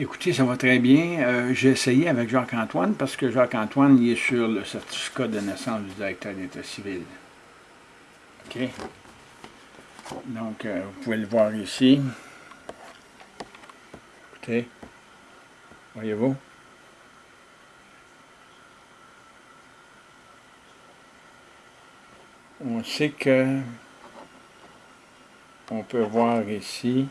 Écoutez, ça va très bien. Euh, j'ai essayé avec Jacques-Antoine parce que Jacques-Antoine il est sur le certificat de naissance du directeur d'État civil. OK? Donc, euh, vous pouvez le voir ici. Écoutez, voyez-vous? On sait que on peut voir ici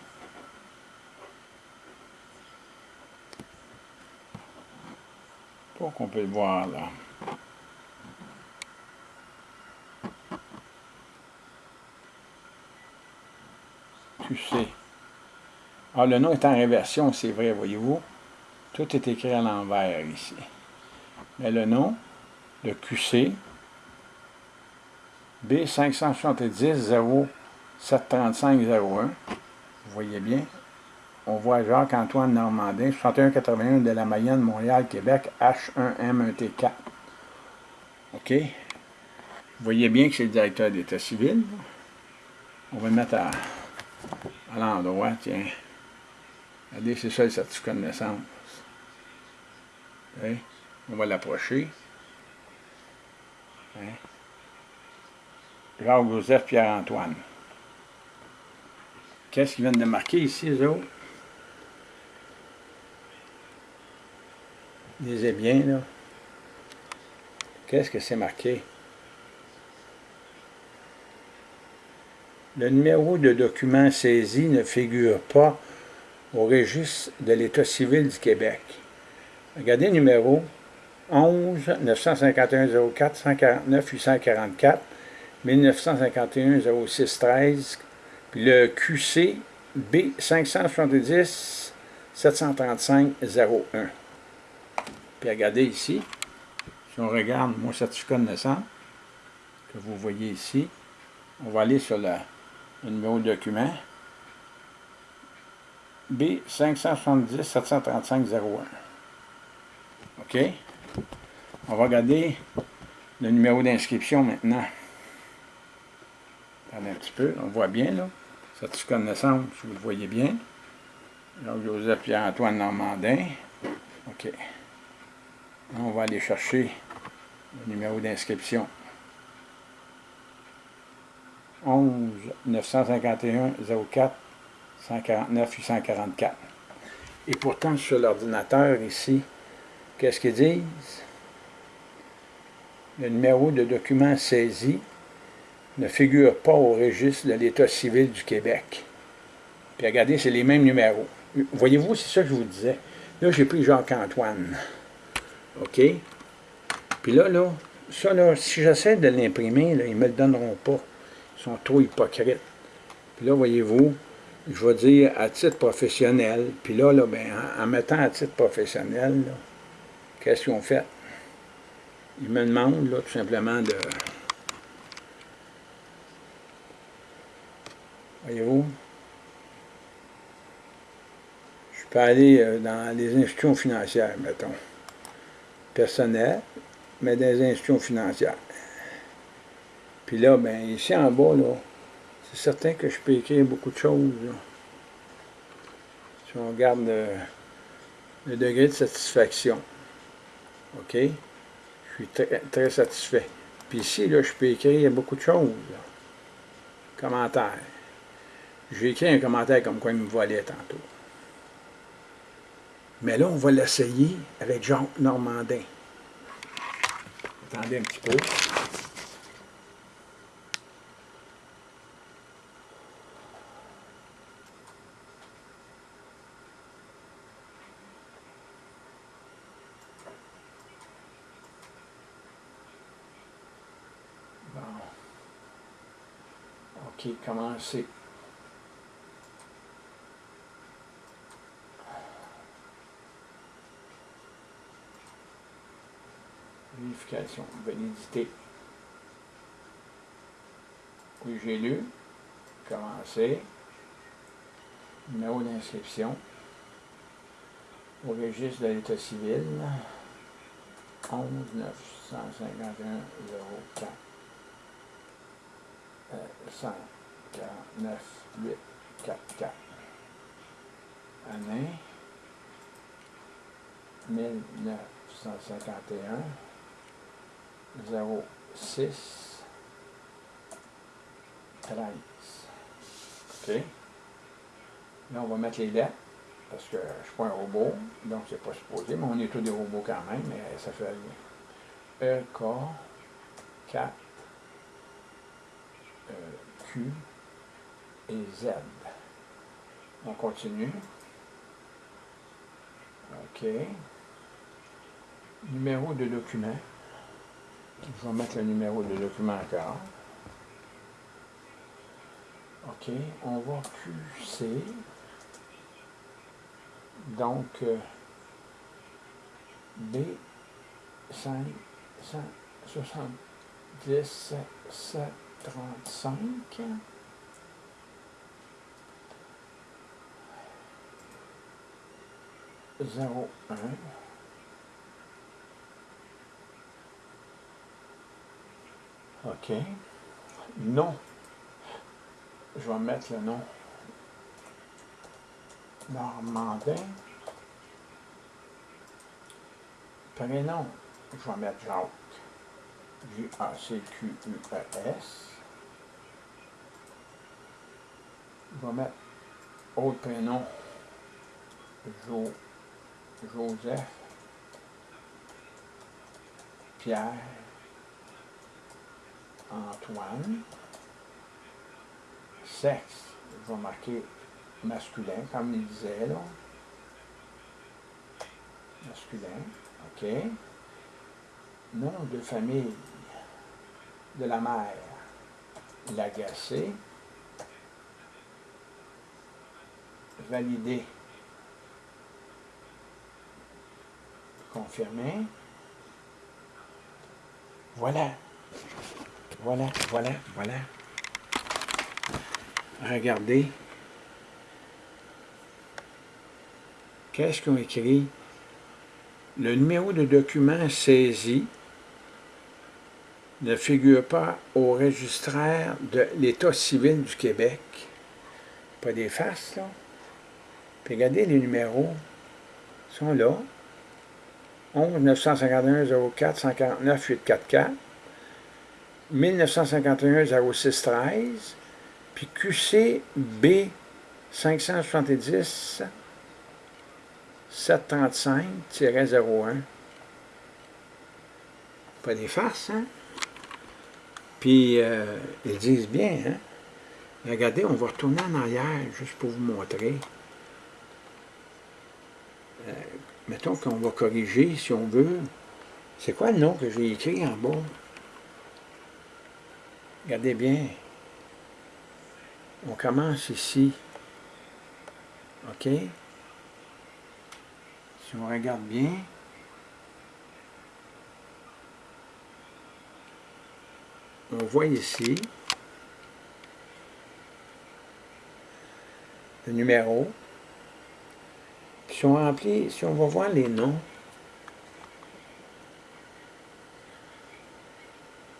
Pour qu'on peut le voir là. Sais. Ah, le nom est en réversion, c'est vrai, voyez-vous. Tout est écrit à l'envers ici. Mais le nom, le QC, B570 073501, vous voyez bien, on voit Jacques-Antoine Normandin, 6181 de la Mayenne, Montréal, Québec, H1M1T4. OK? Vous voyez bien que c'est le directeur d'État civil. On va le mettre à, l'endroit, tiens. Regardez, c'est ça le certificat de naissance. On va l'approcher. Jacques-Joseph Pierre-Antoine. Qu'est-ce qu'ils viennent de marquer ici, les? Lisez bien, là. Qu'est-ce que c'est marqué? Le numéro de document saisi ne figure pas au registre de l'État civil du Québec. Regardez le numéro 11 951 04 149 844 1951 06 13 puis le QC B 570 735 01. Puis regardez ici, si on regarde mon certificat de naissance, que vous voyez ici, on va aller sur le, numéro de document. B570-735-01. OK? On va regarder le numéro d'inscription maintenant. Regardez un petit peu, on voit bien là. Certificat de naissance, vous le voyez bien. Joseph Pierre-Antoine Normandin. OK. On va aller chercher le numéro d'inscription. 11 951 04 149 844. Et pourtant, sur l'ordinateur ici, qu'est-ce qu'ils disent? Le numéro de document saisi ne figure pas au registre de l'État civil du Québec. Puis regardez, c'est les mêmes numéros. Voyez-vous, c'est ça que je vous disais. Là, j'ai pris Jacques-Antoine. OK? Puis là, là, ça, là, si j'essaie de l'imprimer, ils ne me le donneront pas. Ils sont trop hypocrites. Puis là, voyez-vous, je vais dire à titre professionnel. Puis là, là ben, en, mettant à titre professionnel, qu'est-ce qu'ils ont fait? Ils me demandent, là, tout simplement, de... Voyez-vous? Je peux aller euh, dans les institutions financières, mettons personnel, mais des institutions financières. Puis là, ben ici en bas, là, c'est certain que je peux écrire beaucoup de choses. Si on regarde le, degré de satisfaction. OK? Je suis très, très satisfait. Puis ici, là, je peux écrire beaucoup de choses. Commentaires. J'ai écrit un commentaire comme quoi il me volait tantôt. Mais là, on va l'essayer avec Jean Normandin. Attendez un petit peu. Bon. OK, commencez. Vérification, validité. Oui, j'ai lu. Commencer. Numéro d'inscription. Au registre de l'État civil. 11 951 04 149 8 4 4. Année. 1951 06 13. OK? Là, on va mettre les lettres, parce que je ne suis pas un robot, donc c'est pas supposé, mais on est tous des robots quand même, mais ça fait rien. E, K, 4, euh, Q et Z. On continue. OK. Numéro de document. Je vais mettre le numéro de document encore. OK. On va QC. Donc, euh, B 5 170 735 0, 1. OK. Non. Je vais mettre le nom. Normandin. Prénom, je vais mettre Jacques. J-A-C-Q-U-E-S. Je vais mettre autre prénom. Jo Joseph, Pierre, Antoine, sexe, je vais marquer masculin, comme il disait là. Masculin, ok. Nom de famille de la mère, Lagacé. Validé. confirmer. Voilà. Voilà, voilà, voilà. Regardez. Qu'est-ce qu'on écrit? Le numéro de document saisi ne figure pas au registraire de l'État civil du Québec. Pas des faces, là. Regardez les numéros. Ils sont là. 11 951 04 149 844, 1951 06 13, puis QCB 570 735-01. Pas des farces, hein? Puis, euh, ils disent bien, hein? Regardez, on va retourner en arrière, juste pour vous montrer. Euh, mettons qu'on va corriger, si on veut. C'est quoi le nom que j'ai écrit en bas? Regardez bien. On commence ici. OK? Si on regarde bien, on voit ici le numéro, si on remplit, si on va voir les noms,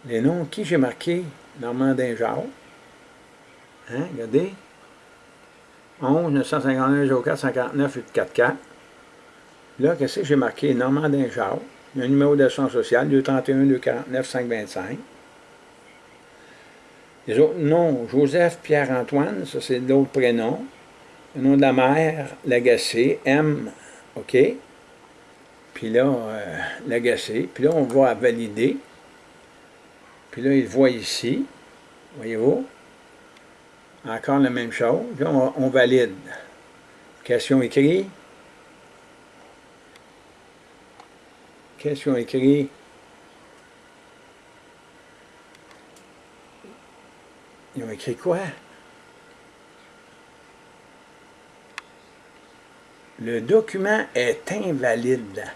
les noms, qui j'ai marqué? Normandin Jacques. Hein, regardez. 11 951 04 59 844. Là, qu'est-ce que j'ai marqué? Normandin Jacques. Un numéro d'assurance sociale, 231 249 525. Les autres noms, Joseph Pierre-Antoine, ça c'est d'autres prénoms. Le nom de la mère, Lagacé, M, OK. Puis là, euh, Lagacé. Puis là, on va valider. Puis là, il voit ici. Voyez-vous? Encore la même chose. Là, on, valide. Question écrite. Question écrite. Ils ont écrit quoi? le document est invalide.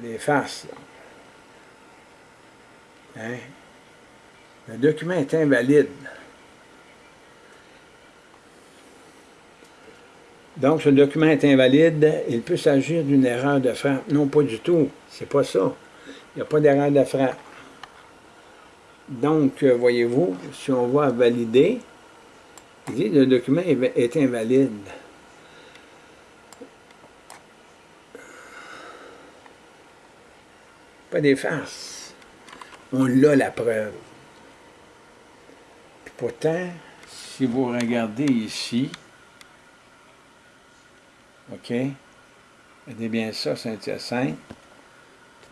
Des faces, Hein? Le document est invalide. Donc, ce document est invalide, il peut s'agir d'une erreur de frappe. Non, pas du tout. C'est pas ça. Il n'y a pas d'erreur de frappe. Donc, euh, voyez-vous, si on va valider, il dit le document est invalide. Pas des farces. On l'a la preuve. Puis pourtant, si vous regardez ici, OK, regardez bien ça, Saint-Hyacinthe,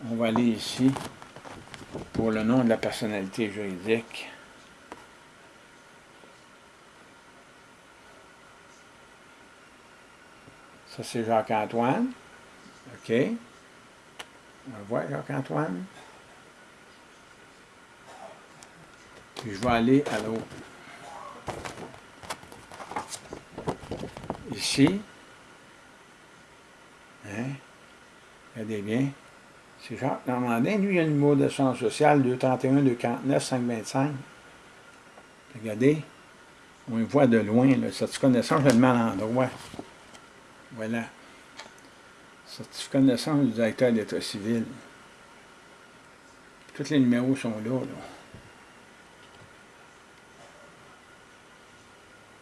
on va aller ici pour le nom de la personnalité juridique. Ça, c'est Jacques-Antoine. OK. On va voir Jacques-Antoine. Puis je vais aller à l'autre. Ici. Hein? Regardez bien. C'est Jacques Normandin. Lui, il a le numéro de son social 231 249 525. Regardez. On le voit de loin, là. Certificat de naissance, j'ai le mal endroit. Voilà. Certificat de naissance du directeur d'État civil. Tous les numéros sont là.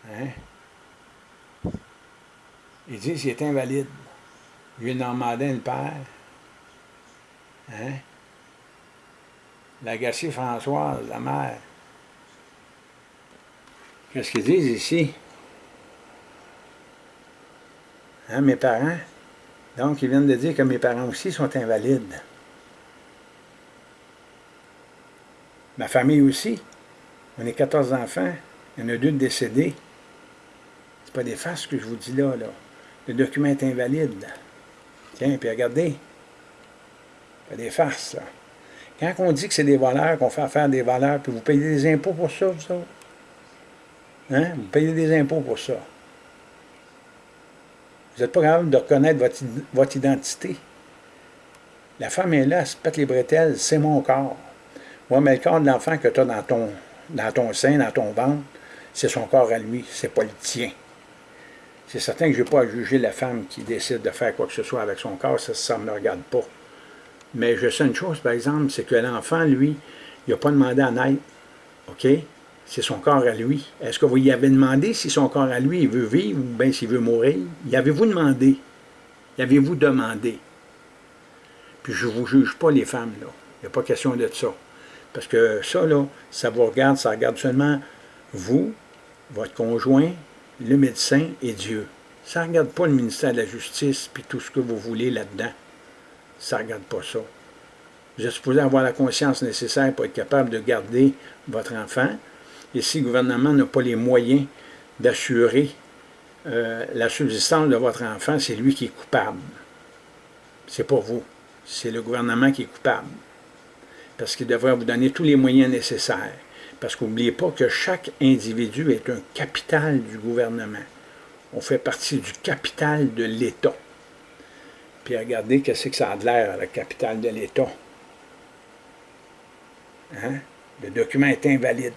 là. Hein? Ils disent qu'il est invalide. Lui, Normandin, le père. Hein? L'agacée Françoise, la mère. Qu'est-ce qu'ils disent ici? Hein, mes parents? Donc, ils viennent de dire que mes parents aussi sont invalides. Ma famille aussi. On est 14 enfants. Il y en a deux décédés. C'est pas des farces que je vous dis là, là. Le document est invalide. Tiens, puis regardez. Pas des farces. Quand on dit que c'est des voleurs, qu'on fait affaire des voleurs, puis vous payez des impôts pour ça, vous autres? Hein? Vous payez des impôts pour ça. Vous n'êtes pas capable de reconnaître votre, identité. La femme est là, elle se pète les bretelles, c'est mon corps. Oui, mais le corps de l'enfant que tu as dans ton, dans ton sein, dans ton ventre, c'est son corps à lui, c'est pas le tien. C'est certain que je n'ai pas à juger la femme qui décide de faire quoi que ce soit avec son corps, ça ne me regarde pas. Mais je sais une chose, par exemple, c'est que l'enfant, lui, il n'a pas demandé à naître. OK? C'est son corps à lui. Est-ce que vous y avez demandé si son corps à lui, il veut vivre ou bien s'il veut mourir? Y avez-vous demandé? Y avez-vous demandé? Puis je ne vous juge pas les femmes, là. Il n'y a pas question de ça. Parce que ça, là, ça vous regarde, ça regarde seulement vous, votre conjoint, le médecin et Dieu. Ça ne regarde pas le ministère de la Justice puis tout ce que vous voulez là-dedans. Ça ne regarde pas ça. Vous êtes supposé avoir la conscience nécessaire pour être capable de garder votre enfant, et si le gouvernement n'a pas les moyens d'assurer euh, la subsistance de votre enfant, c'est lui qui est coupable. C'est pas vous. C'est le gouvernement qui est coupable. Parce qu'il devrait vous donner tous les moyens nécessaires. Parce qu'oubliez pas que chaque individu est un capital du gouvernement. On fait partie du capital de l'État. Puis regardez qu'est-ce que ça a de l'air, le capital de l'État. Hein? Le document est invalide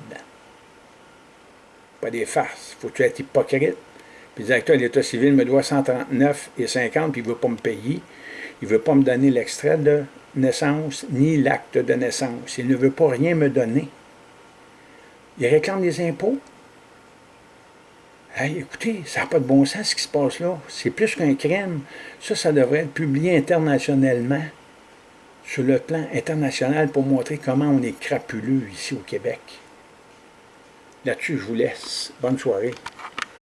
pas des farces. Il faut être hypocrite. Puis le directeur de l'État civil me doit 139 et 50, puis il ne veut pas me payer. Il ne veut pas me donner l'extrait de naissance, ni l'acte de naissance. Il ne veut pas rien me donner. Il réclame des impôts. Hey, écoutez, ça n'a pas de bon sens ce qui se passe là. C'est plus qu'un crime. Ça, ça devrait être publié internationalement, sur le plan international, pour montrer comment on est crapuleux ici au Québec. Là-dessus, je vous laisse. Bonne soirée.